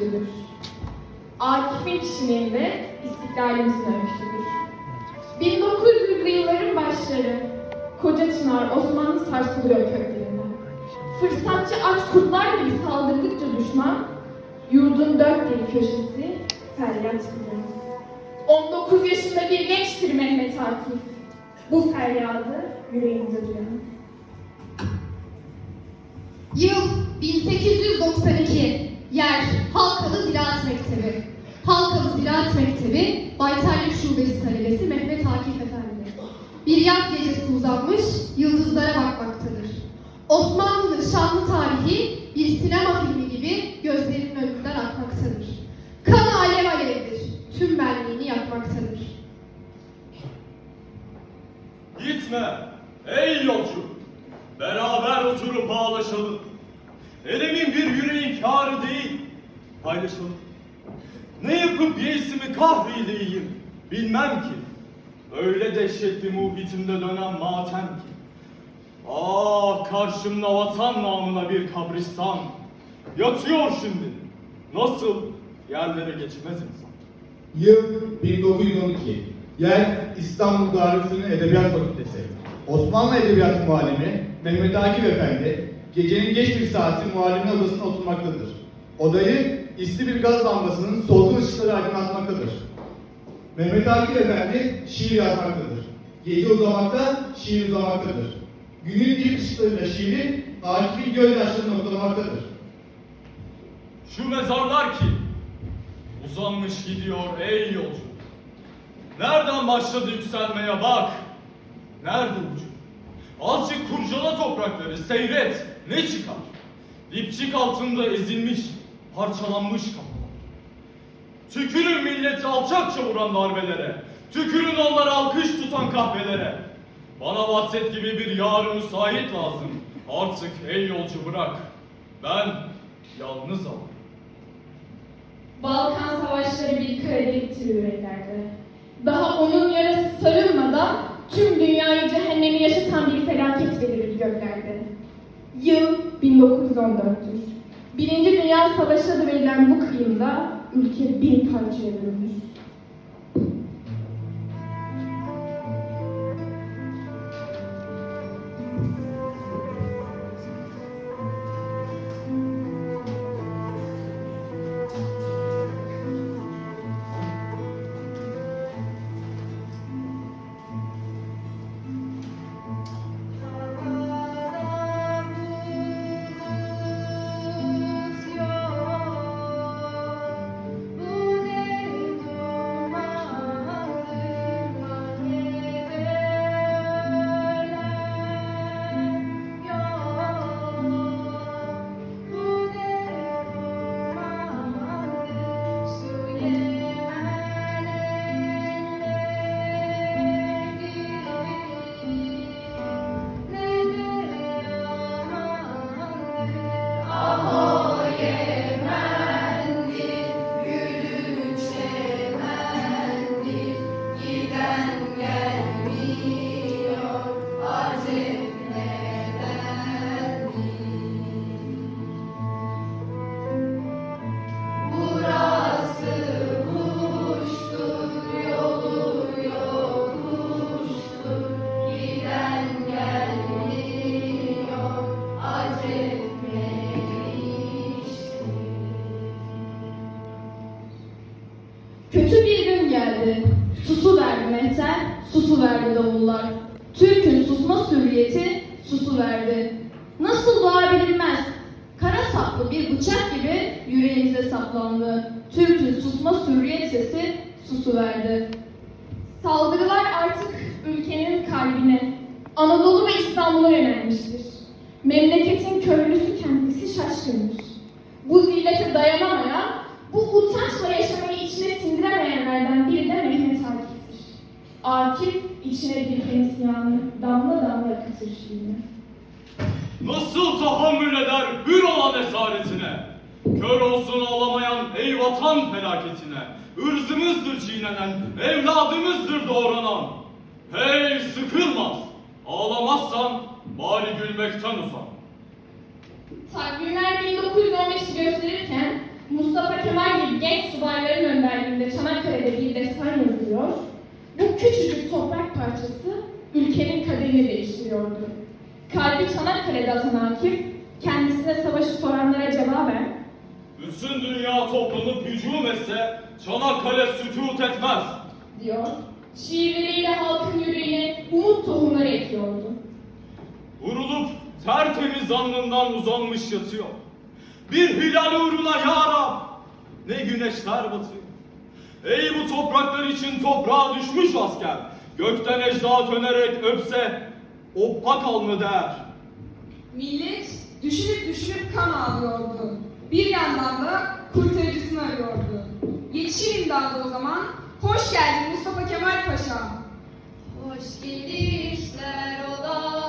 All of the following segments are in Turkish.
öyküsüdür. Akif'in kişiliğinde istiklalimizin öyküsüdür. 1900'lü yılların başları, koca çınar Osmanlı sarsılıyor köklerinden. Fırsatçı aç kurtlar gibi saldırdıkça düşman, yurdun dört bir köşesi feryat kılıyor. 19 yaşında bir gençtir Mehmet Akif. Bu feryadı yüreğinde duyan. Yıl 1892. Yer Halkalı Ziraat Mektebi. Halkalı Ziraat Mektebi, Baytarlık Şubesi talebesi Mehmet Akif Efendi. Bir yaz gecesi uzanmış, yıldızlara bakmaktadır. Osmanlı'nın şanlı tarihi bir sinema filmi Paylaşalım. Ne yapıp yeisimi kahreyleyeyim bilmem ki. Öyle dehşetli muhitimde dönen matem ki. Ah karşımda vatan namına bir kabristan. Yatıyor şimdi. Nasıl yerlere geçmez insan. Yıl 1912. Yer İstanbul Darülfünun Edebiyat Fakültesi. Osmanlı Edebiyatı Muallimi Mehmet Akif Efendi gecenin geç bir saati muallimin odasına oturmaktadır. Odayı isli bir gaz lambasının solgun ışıkları aydınlatmaktadır. Mehmet Akif Efendi şiir yazmaktadır. Gece uzamakta, şiir uzamaktadır. Günün ilk ışıklarıyla şiiri Akif'in gözyaşlarını noktalamaktadır. Şu mezarlar ki uzanmış gidiyor ey yolcu. Nereden başladı yükselmeye bak. Nerede ucu? Azıcık kurcala toprakları seyret ne çıkar? Dipçik altında ezilmiş, parçalanmış kafalar. Tükürün milleti alçakça vuran darbelere. Tükürün onlara alkış tutan kahvelere. Bana bahset gibi bir yarı müsait lazım. Artık ey yolcu bırak. Ben yalnız alırım. Balkan savaşları bir kara deliktir yüreklerde. Daha onun yarası sarılmadan tüm dünyayı cehennemi yaşatan bir felaket verir göklerde. Yıl 1914'tür. Birinci Dünya Savaşı adı verilen bu kıyımda ülke bin parçaya bölünür. Susma hürriyeti susu verdi. Nasıl doğa bilinmez. Kara saplı bir bıçak gibi yüreğimize saplandı. Türk'ün susma hürriyet sesi susu verdi. Saldırılar artık ülkenin kalbine, Anadolu ve İstanbul'a yönelmiştir. Memleketin köylüsü kendisi şaşkındır. Bu zillete dayanamayan, bu utançla yaşamayı içine sindiremeyenlerden biri de Mehmet Akif'tir. Akif içine bir hemsiyanı damla damla akıtır şiirini. Nasıl tahammül eder hür olan esaretine? Kör olsun ağlamayan ey vatan felaketine. Irzımızdır çiğnenen, evladımızdır doğranan. Hey sıkılmaz, ağlamazsan bari gülmekten uzan. Takvimler 1915'i gösterirken Mustafa Kemal gibi genç subayların önderliğinde Çanakkale'de bir destan yazılıyor, bu küçücük toprak parçası ülkenin kaderini değiştiriyordu. Kalbi Çanakkale'de atan Akif, kendisine savaşı soranlara cevaben, Bütün dünya toplanıp hücum etse Çanakkale sükut etmez. diyor, şiirleriyle halkın yüreğine umut tohumları ekiyordu. Vurulup tertemiz alnından uzanmış yatıyor. Bir hilal uğruna ya Rab, ne güneşler batıyor. Ey bu topraklar için toprağa düşmüş asker, gökten ecda dönerek öpse, oppa kalma der. Millet düşünüp düşünüp kan ağlıyordu. Bir yandan da kurtarıcısını arıyordu. Yetişir imdadı o zaman. Hoş geldin Mustafa Kemal Paşa. Hoş gelişler ola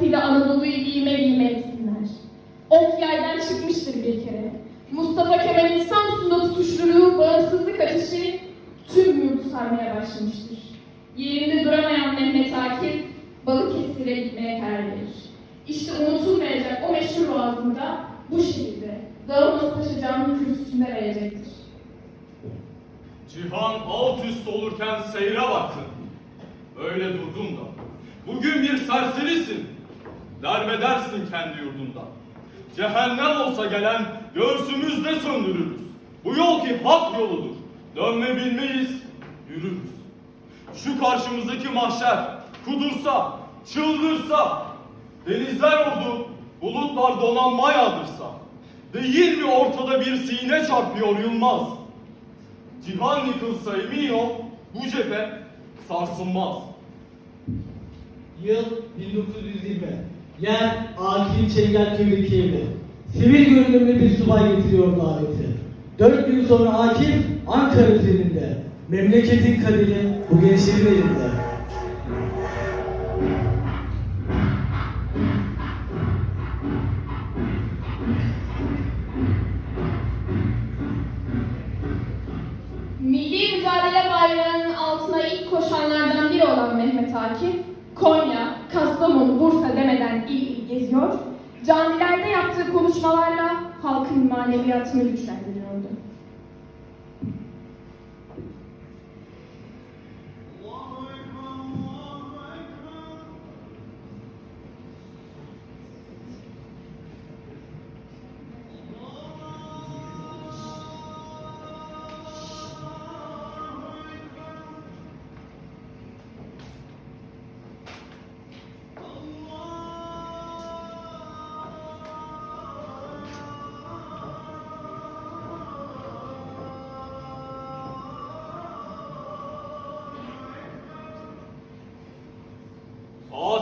paçavrasıyla Anadolu'yu giyme giyme etsinler. Ok yaydan çıkmıştır bir kere. Mustafa Kemal'in Samsun'da tutuşluluğu, bağımsızlık ateşi tüm yurdu sarmaya başlamıştır. Yerinde duramayan Mehmet Akif, Balıkesir'e gitmeye karar verir. İşte unutulmayacak o meşhur boğazında bu şehirde Dağılmaz Paşa Camii kürsüsünde verecektir. Cihan alt üst olurken seyre baktın. Öyle durdun da. Bugün bir serserisin. Derbedersin kendi yurdunda. Cehennem olsa gelen göğsümüzde söndürürüz. Bu yol ki hak yoludur. Dönme bilmeyiz, yürürüz. Şu karşımızdaki mahşer kudursa, çıldırsa, denizler oldu, bulutlar donanma yağdırsa, değil mi ortada bir sine çarpıyor Yılmaz? Cihan yıkılsa emin ol bu cephe sarsılmaz. Yıl 1920. Yer Akil Çengel Köydeki evde. Sivil görünümlü bir subay getiriyor daveti. Dört gün sonra Akif Ankara treninde. Memleketin kaderi bu gençlerin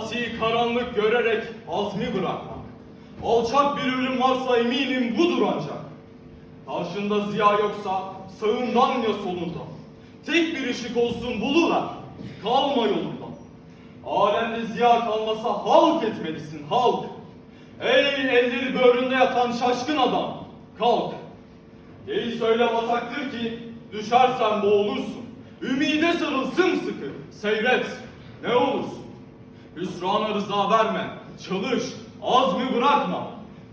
Asi karanlık görerek azmi bırakmak. Alçak bir ölüm varsa eminim budur ancak. Karşında ziya yoksa sağından ya solundan. Tek bir ışık olsun buluver. Kalma yolundan. Alemde ziya kalmasa halk etmelisin halk. Ey elleri böğründe yatan şaşkın adam. Kalk. Geri söyle basaktır ki düşersen boğulursun. Ümide sarıl sımsıkı. Seyret. Ne olursun. Hüsrana rıza verme. Çalış. Azmi bırakma.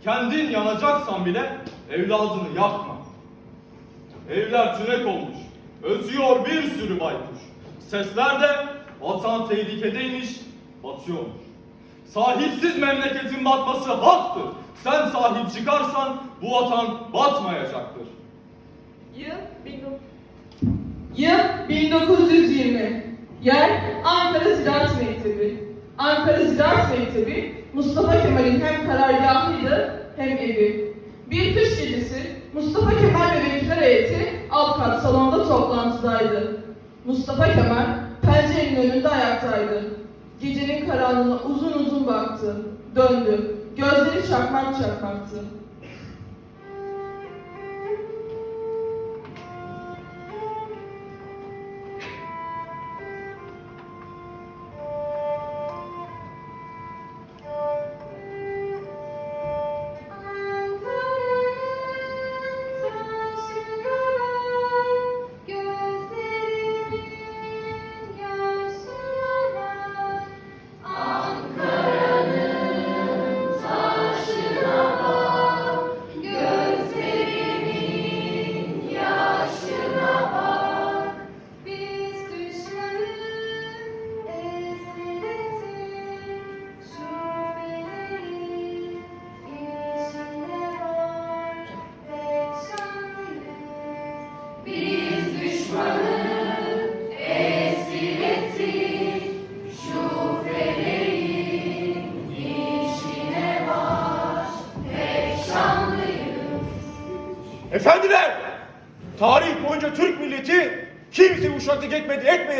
Kendin yanacaksan bile evladını yakma. Evler tünek olmuş. Ötüyor bir sürü baykuş. Sesler de vatan tehlikedeymiş, batıyormuş. Sahipsiz memleketin batması haktır. Sen sahip çıkarsan bu vatan batmayacaktır. Yıl 19... Yıl 1920. Yer Ankara Ziraat Mektebi. Ankara Ziraat Mektebi Mustafa Kemal'in hem karargahıydı hem evi. Bir kış gecesi Mustafa Kemal ve vekiller heyeti alt kat salonda toplantıdaydı. Mustafa Kemal pencerenin önünde ayaktaydı. Gecenin karanlığına uzun uzun baktı, döndü Gözleri çakmak çakmaktı.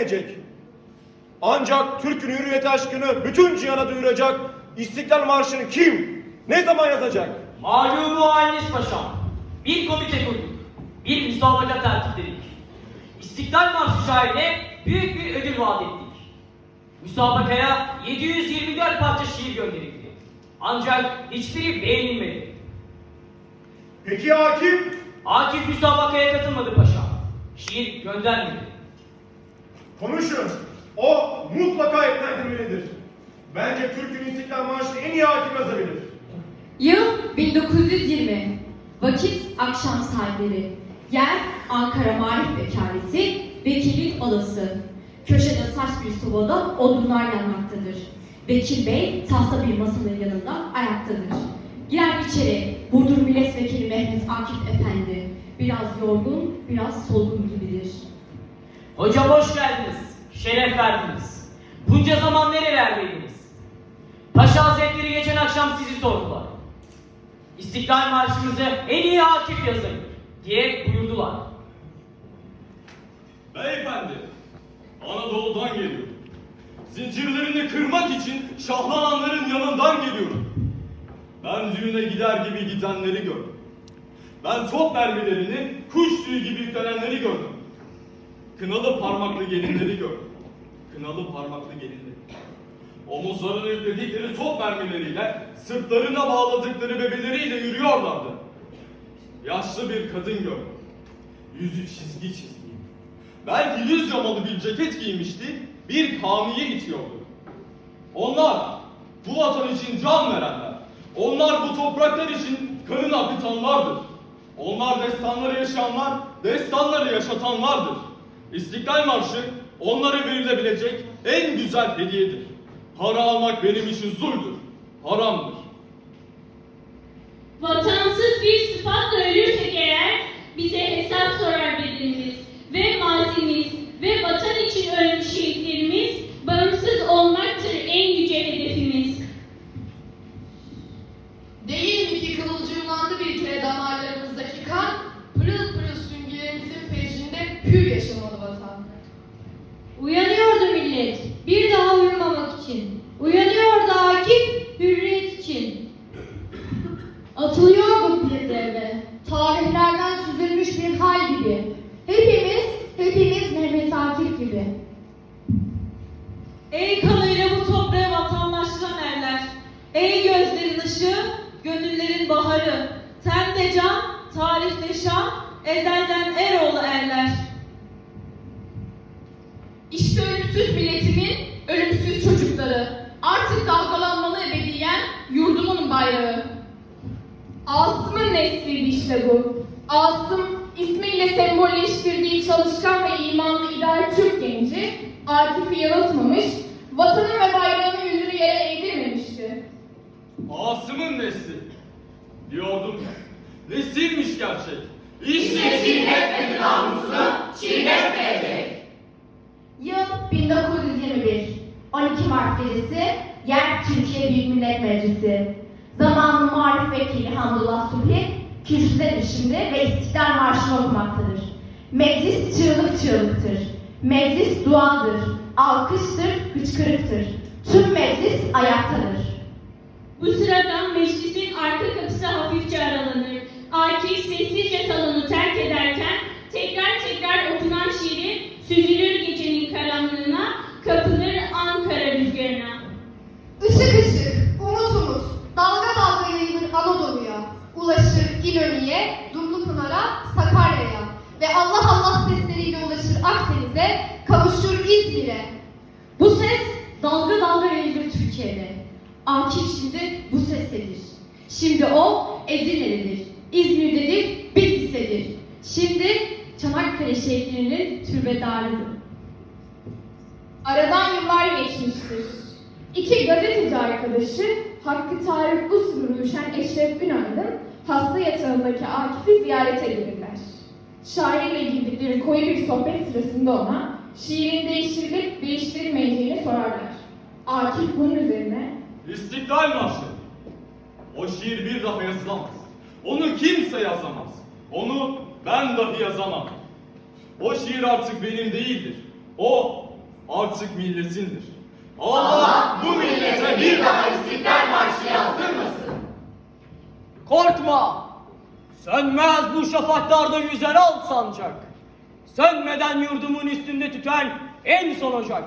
Etmeyecek. Ancak Türk'ün hürriyet aşkını bütün cihana duyuracak İstiklal Marşı'nı kim, ne zaman yazacak? Malumu haliniz paşam. Bir komite kurduk. Bir müsabaka tertipledik. İstiklal Marşı şairine büyük bir ödül vaat ettik. Müsabakaya 724 parça şiir gönderildi. Ancak hiçbiri beğenilmedi. Peki Akif? Akif müsabakaya katılmadı paşam. Şiir göndermedi. Konuşun. O mutlaka ikna edilmelidir. Bence Türk'ün İstiklal Marşı'nı en iyi Akif yazabilir. Yıl 1920. Vakit akşam saatleri. Yer Ankara Marif Vekaleti, Vekilin Odası. Köşede saç bir sobada odunlar yanmaktadır. Vekil Bey tahta bir masanın yanında ayaktadır. Girer içeri, Burdur Milletvekili Mehmet Akif Efendi. Biraz yorgun, biraz solgun gibidir. Hocam hoş geldiniz. Şeref verdiniz. Bunca zaman nerelerdeydiniz? Paşa Hazretleri geçen akşam sizi sordular. İstiklal Marşımızı en iyi Akif yazayım diye buyurdular. Beyefendi, Anadolu'dan geliyorum. Zincirlerini kırmak için şahlananların yanından geliyorum. Ben düğüne gider gibi gidenleri gördüm. Ben top mermilerini kuş tüyü gibi yüklenenleri gördüm. Kınalı parmaklı gelinleri gördüm. Kınalı parmaklı gelinleri. Omuzlarına yükledikleri top mermileriyle, sırtlarına bağladıkları bebeleriyle yürüyorlardı. Yaşlı bir kadın gördüm. Yüzü çizgi çizgi. Belki yüz yamalı bir ceket giymişti, bir kamiye itiyordu. Onlar bu vatan için can verenler. Onlar bu topraklar için kanını akıtanlardır. Onlar destanları yaşayanlar, destanları yaşatanlardır. İstiklal Marşı onlara verilebilecek en güzel hediyedir. Para almak benim için zuldur, haramdır. Vatansız bir sıfatla ölürsek eğer bize hesap sorar bedenimiz ve mazimiz ve vatan için ölmüş şehitlerimiz bağımsız olmaktır en yüce hedefimiz. Değil mi ki kıvılcımlandı bir kere damarlarımızdaki kan, pırıl pırıl süngülerimizin fecrinde hür yaşamalı vatan. Uyanıyordu millet bir daha uyumamak için. Uyanıyordu Akif hürriyet için. Atılıyordu bir devre. Tarihlerden süzülmüş bir hal gibi. Hepimiz, hepimiz Mehmet Akif gibi. Ey kanıyla bu toprağı vatandaştıran erler. Ey gözlerin ışığı, gönüllerin baharı. Tende can, tarihte şan, ezelden Eroğlu erler. İşte ölümsüz milletimin ölümsüz çocukları. Artık dalgalanmalı ebediyen yurdumun bayrağı. Asım'ın nesliydi işte bu. Asım ismiyle sembolleştirdiği çalışkan ve imanlı ideal Türk genci Akif'i yanıltmamış, vatanın ve bayrağının yüzünü yere eğdirmemişti. Asım'ın nesli. Diyordum ya, nesilmiş gerçek. İşte Çiğnetmedi namusunu, çiğnetmedi. Yıl 1921. 12 Mart gecesi. Yer Türkiye Büyük Millet Meclisi. Zamanın Marif Vekili Hamdullah Subhi kürsüde şimdi ve İstiklal Marşı'nı okumaktadır. Meclis çığlık çığlıktır. Meclis duadır. Alkıştır, hıçkırıktır. Tüm meclis ayaktadır. Bu sırada meclisin arka kapısı hafifçe aralanır. Akif sessizce salonu terk ederken tekrar tekrar okunan şiiri süzülür karanlığına, kapılır Ankara rüzgarına. Işık ışık, umut umut, dalga dalga yayılır Anadolu'ya, ulaşır İnönü'ye, Dumlupınar'a, Sakarya'ya ve Allah Allah sesleriyle ulaşır Akdeniz'e, kavuşur İzmir'e. Bu ses dalga dalga yayılır Türkiye'de. Akif şimdi bu sesledir. Şimdi o Edirne'dedir, İzmir'dedir, Bitlis'tedir. Şimdi Çanakkale şehirlerinin türbedarıdır. Aradan yıllar geçmiştir. İki gazeteci arkadaşı Hakkı Tarık Uslu Ruşen Eşref Ünal'ın hasta yatağındaki Akif'i ziyarete gelirler. Şairle girdikleri koyu bir sohbet sırasında ona şiirin değiştirilip değiştirilmeyeceğini sorarlar. Akif bunun üzerine İstiklal Marşı. O şiir bir daha yazılamaz. Onu kimse yazamaz. Onu ben dahi yazamam. O şiir artık benim değildir. O artık milletindir. Allah bu millete bir daha İstiklal Marşı yazdırmasın. Korkma! Sönmez bu şafaklarda yüzer al sancak. Sönmeden yurdumun üstünde tüten en son ocak.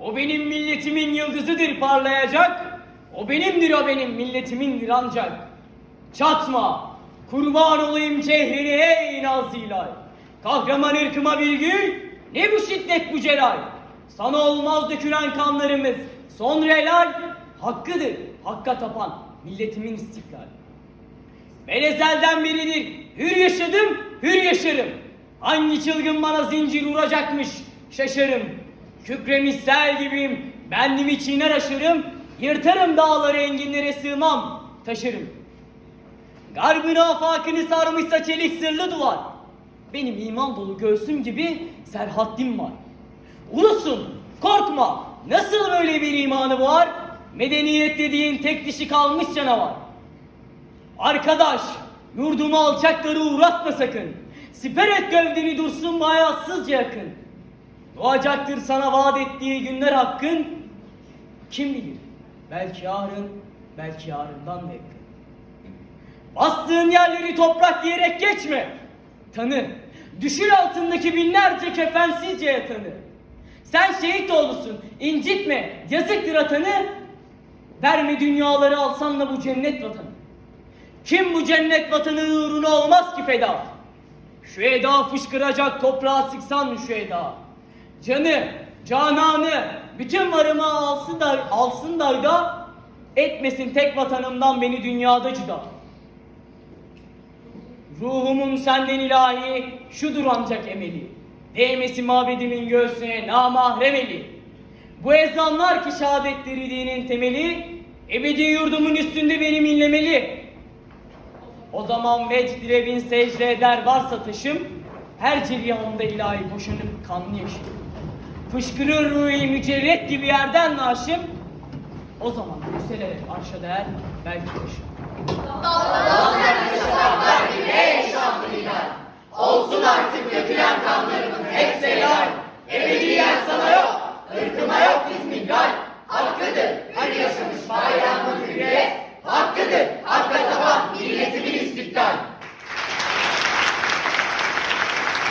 O benim milletimin yıldızıdır parlayacak. O benimdir o benim milletimindir ancak. Çatma! Kurban olayım çehreni ey nazilay. Kahraman ırkıma bir gül, ne bu şiddet bu celal. Sana olmaz dökülen kanlarımız, sonra helal. Hakkıdır, hakka tapan milletimin istiklal. Ben ezelden beridir hür yaşadım, hür yaşarım. Hangi çılgın bana zincir vuracakmış şaşarım. Kükremiş sel gibiyim, bendimi çiğner aşırım. Yırtarım dağları enginlere sığmam, taşırım. Garbın afakını sarmışsa çelik sırlı duvar. Benim iman dolu göğsüm gibi serhattim var. Ulusun, korkma. Nasıl böyle bir imanı var? Medeniyet dediğin tek dişi kalmış canavar. Arkadaş, yurdumu alçakları uğratma sakın. Siper et gövdeni dursun bayatsızca yakın. Doğacaktır sana vaat ettiği günler hakkın. Kim bilir, belki yarın, belki yarından da. Bastığın yerleri toprak diyerek geçme. Tanı, düşür altındaki binlerce kefensizce yatanı. Sen şehit oğlusun, incitme, yazıktır atanı. Verme dünyaları alsan da bu cennet vatanı. Kim bu cennet vatanı uğruna olmaz ki feda? Şu eda fışkıracak toprağa sıksan şu eda. Canı, cananı, bütün varımı alsın da, alsın da da etmesin tek vatanımdan beni dünyada cüda. Ruhumun senden ilahi şudur ancak emeli. Değmesi mabedimin göğsüne namahrem eli. Bu ezanlar ki şehadetleri dinin temeli, ebedi yurdumun üstünde benim inlemeli. O zaman vecd ile bin secde eder varsa taşım, her ceryanında ilahi boşanıp kanlı yaşım. Fışkırır ruhi mücerret gibi yerden naşım, o zaman yükselerek arşa değer belki başım. Ey şanlı hilal. Olsun artık dökülen kanlarımız hepsi helal. Ebediyen sana yok, ırkıma yok biz milyon. Hakkıdır her yaşamış bayramın hürriyet. Hakkıdır hakka taban milletimin istiklal.